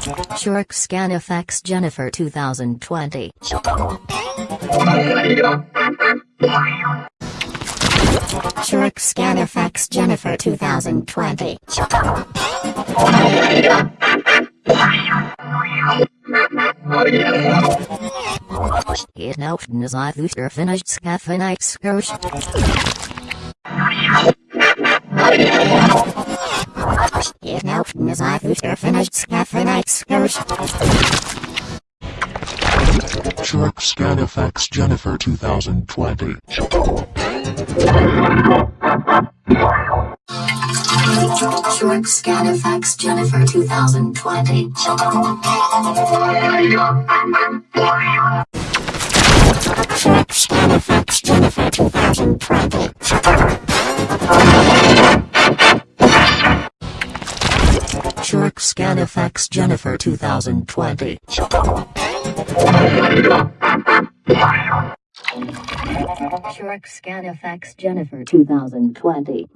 Shurk Scan FX Jennifer 2020. Shurk Scan FX Jennifer 2020. Het noten is uit Luther finished scaffen excursion. Shark scan effects Jennifer 2020. Shark scan effects Jennifer 2020. Shark scan effects Jennifer 2020. Shark scan effects Jennifer 2020.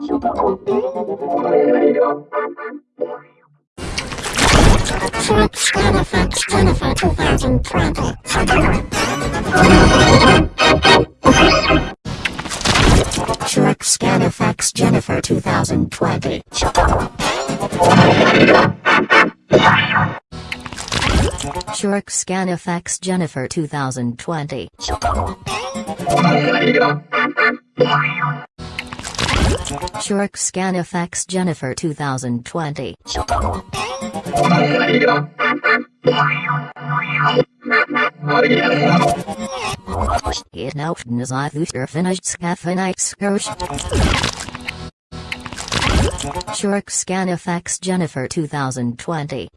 Turk Scanifex Jennifer 2020. Turk Scanifex Jennifer 2020. Shurk Scan FX Jennifer 2020. Shurk Scan FX Jennifer 2020. Het noten is uit Luther finished scaffen excursion. Shurk Scan FX Jennifer 2020.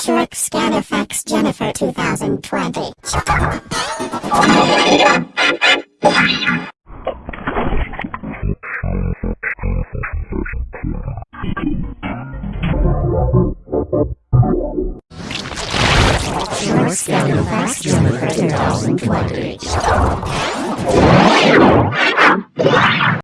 Shurk Scan FX Jennifer 2020. scan the fast German Presentation 2022.